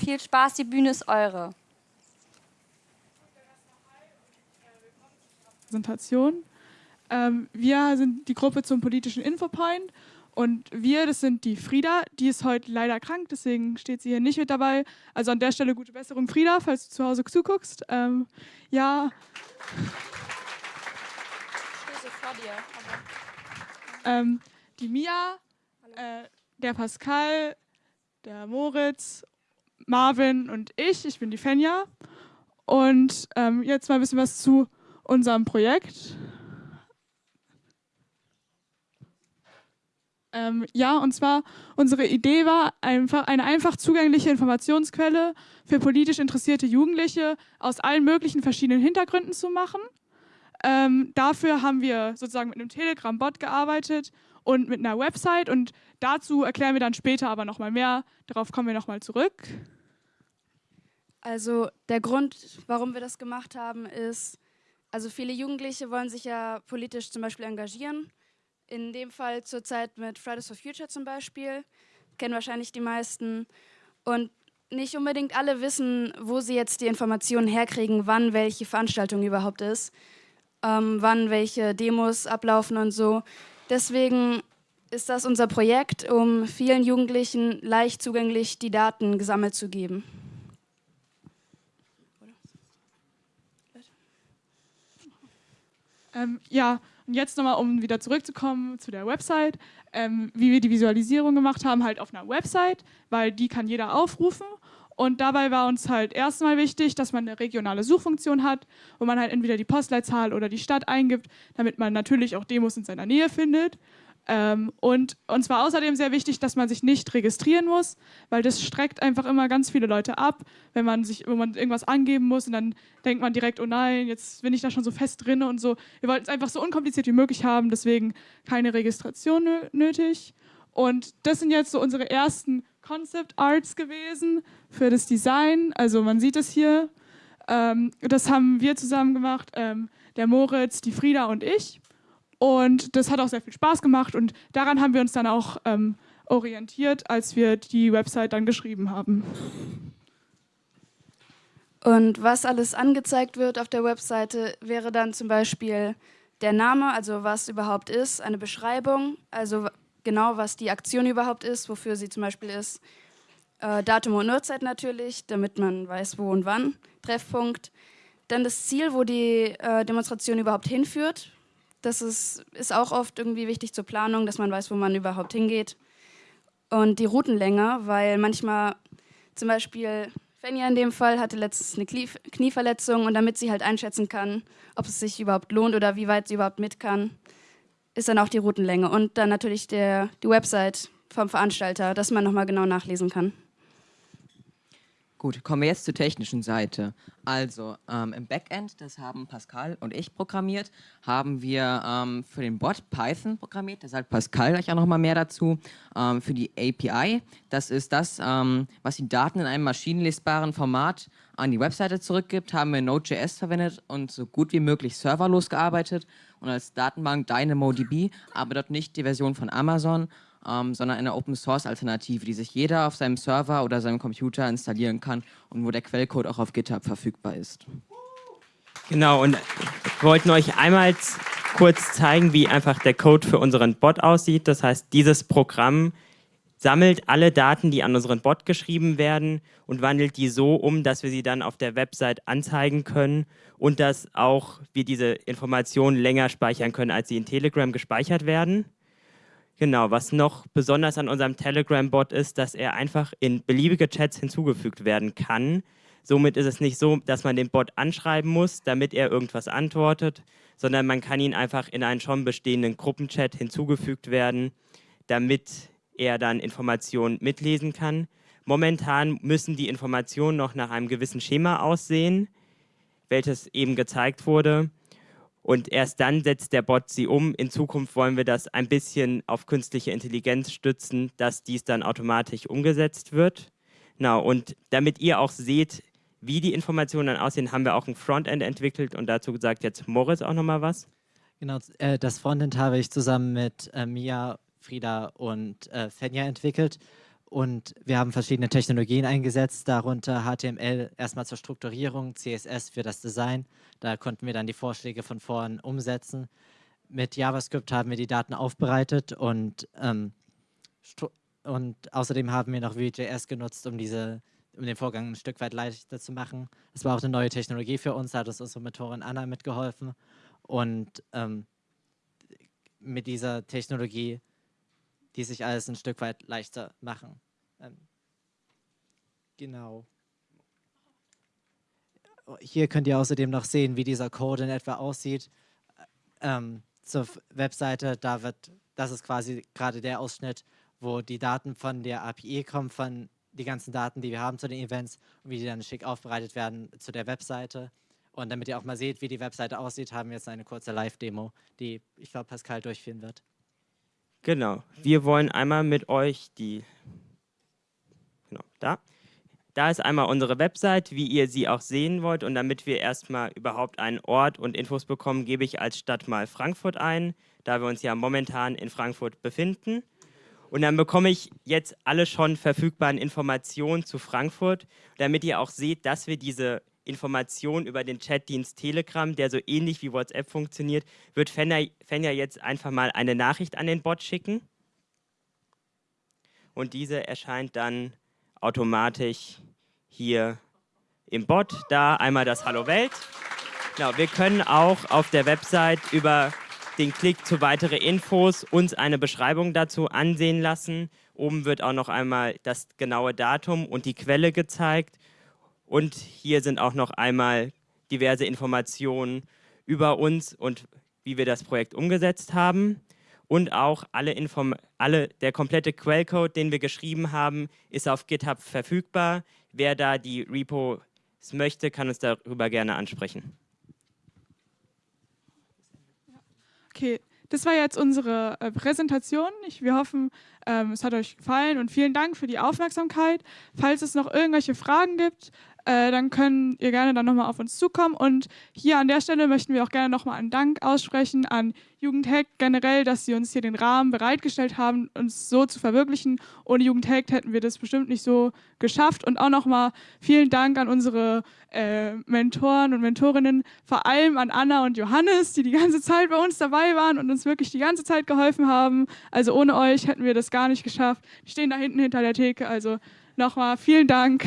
Viel Spaß, die Bühne ist eure. Präsentation. Ähm, wir sind die Gruppe zum politischen Infopoint und wir, das sind die Frieda, die ist heute leider krank, deswegen steht sie hier nicht mit dabei. Also an der Stelle gute Besserung, Frieda, falls du zu Hause zuguckst. Ähm, ja. Vor dir. Ähm, die Mia, äh, der Pascal, der Moritz, Marvin und ich. Ich bin die Fenja. Und ähm, jetzt mal ein bisschen was zu unserem Projekt. Ähm, ja, und zwar unsere Idee war einfach eine einfach zugängliche Informationsquelle für politisch interessierte Jugendliche aus allen möglichen verschiedenen Hintergründen zu machen. Ähm, dafür haben wir sozusagen mit einem Telegram-Bot gearbeitet und mit einer Website und dazu erklären wir dann später aber nochmal mehr. Darauf kommen wir nochmal zurück. Also der Grund, warum wir das gemacht haben, ist, also viele Jugendliche wollen sich ja politisch zum Beispiel engagieren in dem Fall zurzeit mit Fridays for Future zum Beispiel, kennen wahrscheinlich die meisten. Und nicht unbedingt alle wissen, wo sie jetzt die Informationen herkriegen, wann welche Veranstaltung überhaupt ist, ähm, wann welche Demos ablaufen und so. Deswegen ist das unser Projekt, um vielen Jugendlichen leicht zugänglich die Daten gesammelt zu geben. Ähm, ja, und jetzt nochmal, um wieder zurückzukommen zu der Website, ähm, wie wir die Visualisierung gemacht haben, halt auf einer Website, weil die kann jeder aufrufen. Und dabei war uns halt erstmal wichtig, dass man eine regionale Suchfunktion hat, wo man halt entweder die Postleitzahl oder die Stadt eingibt, damit man natürlich auch Demos in seiner Nähe findet. Ähm, und uns war außerdem sehr wichtig, dass man sich nicht registrieren muss, weil das streckt einfach immer ganz viele Leute ab, wenn man sich, wenn man irgendwas angeben muss und dann denkt man direkt, oh nein, jetzt bin ich da schon so fest drin und so. Wir wollten es einfach so unkompliziert wie möglich haben, deswegen keine Registration nötig. Und das sind jetzt so unsere ersten Concept Arts gewesen für das Design. Also man sieht es hier. Ähm, das haben wir zusammen gemacht, ähm, der Moritz, die Frieda und ich. Und das hat auch sehr viel Spaß gemacht und daran haben wir uns dann auch ähm, orientiert, als wir die Website dann geschrieben haben. Und was alles angezeigt wird auf der Webseite, wäre dann zum Beispiel der Name, also was überhaupt ist, eine Beschreibung, also genau was die Aktion überhaupt ist, wofür sie zum Beispiel ist, äh, Datum und Uhrzeit natürlich, damit man weiß, wo und wann, Treffpunkt, dann das Ziel, wo die äh, Demonstration überhaupt hinführt, das ist, ist auch oft irgendwie wichtig zur Planung, dass man weiß, wo man überhaupt hingeht. Und die Routenlänge, weil manchmal zum Beispiel Fenja in dem Fall hatte letztens eine Knieverletzung und damit sie halt einschätzen kann, ob es sich überhaupt lohnt oder wie weit sie überhaupt mit kann, ist dann auch die Routenlänge und dann natürlich der, die Website vom Veranstalter, dass man nochmal genau nachlesen kann. Gut, kommen wir jetzt zur technischen Seite. Also ähm, im Backend, das haben Pascal und ich programmiert, haben wir ähm, für den Bot Python programmiert, da sagt Pascal gleich auch nochmal mehr dazu. Ähm, für die API, das ist das, ähm, was die Daten in einem maschinenlesbaren Format an die Webseite zurückgibt, haben wir Node.js verwendet und so gut wie möglich serverlos gearbeitet und als Datenbank DynamoDB, aber dort nicht die Version von Amazon, ähm, sondern eine Open-Source-Alternative, die sich jeder auf seinem Server oder seinem Computer installieren kann und wo der Quellcode auch auf GitHub verfügbar ist. Genau, und wir wollten euch einmal kurz zeigen, wie einfach der Code für unseren Bot aussieht. Das heißt, dieses Programm sammelt alle Daten, die an unseren Bot geschrieben werden und wandelt die so um, dass wir sie dann auf der Website anzeigen können und dass auch wir diese Informationen länger speichern können, als sie in Telegram gespeichert werden. Genau, was noch besonders an unserem Telegram-Bot ist, dass er einfach in beliebige Chats hinzugefügt werden kann. Somit ist es nicht so, dass man den Bot anschreiben muss, damit er irgendwas antwortet, sondern man kann ihn einfach in einen schon bestehenden Gruppenchat hinzugefügt werden, damit er dann Informationen mitlesen kann. Momentan müssen die Informationen noch nach einem gewissen Schema aussehen, welches eben gezeigt wurde. Und erst dann setzt der Bot sie um. In Zukunft wollen wir das ein bisschen auf künstliche Intelligenz stützen, dass dies dann automatisch umgesetzt wird. Genau, und damit ihr auch seht, wie die Informationen dann aussehen, haben wir auch ein Frontend entwickelt und dazu sagt jetzt Moritz auch nochmal was. Genau, äh, das Frontend habe ich zusammen mit äh, Mia, Frieda und äh, Fenja entwickelt Und wir haben verschiedene Technologien eingesetzt, darunter HTML erstmal zur Strukturierung, CSS für das Design. Da konnten wir dann die Vorschläge von vorn umsetzen. Mit JavaScript haben wir die Daten aufbereitet und, ähm, und außerdem haben wir noch Vue.js genutzt, um, diese, um den Vorgang ein Stück weit leichter zu machen. Das war auch eine neue Technologie für uns, hat uns unsere Mentorin Anna mitgeholfen. Und ähm, mit dieser Technologie die sich alles ein Stück weit leichter machen. Ähm, genau. Hier könnt ihr außerdem noch sehen, wie dieser Code in etwa aussieht. Ähm, zur Webseite, da wird, das ist quasi gerade der Ausschnitt, wo die Daten von der API kommen, von die ganzen Daten, die wir haben zu den Events und wie die dann schick aufbereitet werden zu der Webseite. Und damit ihr auch mal seht, wie die Webseite aussieht, haben wir jetzt eine kurze Live-Demo, die ich glaube Pascal durchführen wird. Genau. Wir wollen einmal mit euch die, genau, da. Da ist einmal unsere Website, wie ihr sie auch sehen wollt. Und damit wir erstmal überhaupt einen Ort und Infos bekommen, gebe ich als Stadt mal Frankfurt ein, da wir uns ja momentan in Frankfurt befinden. Und dann bekomme ich jetzt alle schon verfügbaren Informationen zu Frankfurt, damit ihr auch seht, dass wir diese Informationen über den Chatdienst Telegram, der so ähnlich wie WhatsApp funktioniert, wird Fenja jetzt einfach mal eine Nachricht an den Bot schicken. Und diese erscheint dann automatisch hier im Bot. Da einmal das Hallo Welt. Genau, wir können auch auf der Website über den Klick zu weitere Infos uns eine Beschreibung dazu ansehen lassen. Oben wird auch noch einmal das genaue Datum und die Quelle gezeigt. Und hier sind auch noch einmal diverse Informationen über uns und wie wir das Projekt umgesetzt haben. Und auch alle Inform alle, der komplette Quellcode, den wir geschrieben haben, ist auf GitHub verfügbar. Wer da die Repos möchte, kann uns darüber gerne ansprechen. Okay, das war jetzt unsere äh, Präsentation. Ich, wir hoffen, ähm, es hat euch gefallen und vielen Dank für die Aufmerksamkeit. Falls es noch irgendwelche Fragen gibt, äh, dann könnt ihr gerne dann nochmal auf uns zukommen. Und hier an der Stelle möchten wir auch gerne nochmal einen Dank aussprechen an Jugendhack generell, dass sie uns hier den Rahmen bereitgestellt haben, uns so zu verwirklichen. Ohne Jugendhack hätten wir das bestimmt nicht so geschafft. Und auch nochmal vielen Dank an unsere äh, Mentoren und Mentorinnen, vor allem an Anna und Johannes, die die ganze Zeit bei uns dabei waren und uns wirklich die ganze Zeit geholfen haben. Also ohne euch hätten wir das gar nicht geschafft. Die stehen da hinten hinter der Theke. Also nochmal vielen Dank.